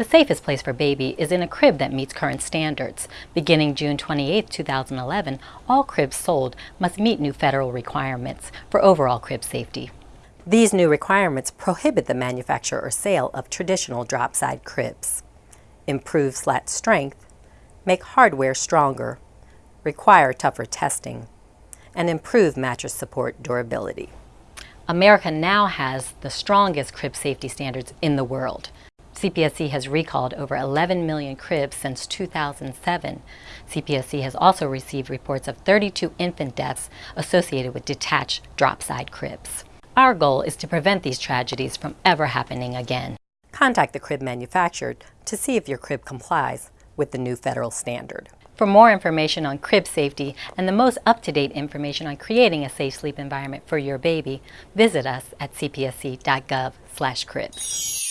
The safest place for baby is in a crib that meets current standards. Beginning June 28, 2011, all cribs sold must meet new federal requirements for overall crib safety. These new requirements prohibit the manufacture or sale of traditional drop-side cribs, improve slat strength, make hardware stronger, require tougher testing, and improve mattress support durability. America now has the strongest crib safety standards in the world. CPSC has recalled over 11 million cribs since 2007. CPSC has also received reports of 32 infant deaths associated with detached drop-side cribs. Our goal is to prevent these tragedies from ever happening again. Contact the crib manufacturer to see if your crib complies with the new federal standard. For more information on crib safety and the most up-to-date information on creating a safe sleep environment for your baby, visit us at cpsc.gov/cribs.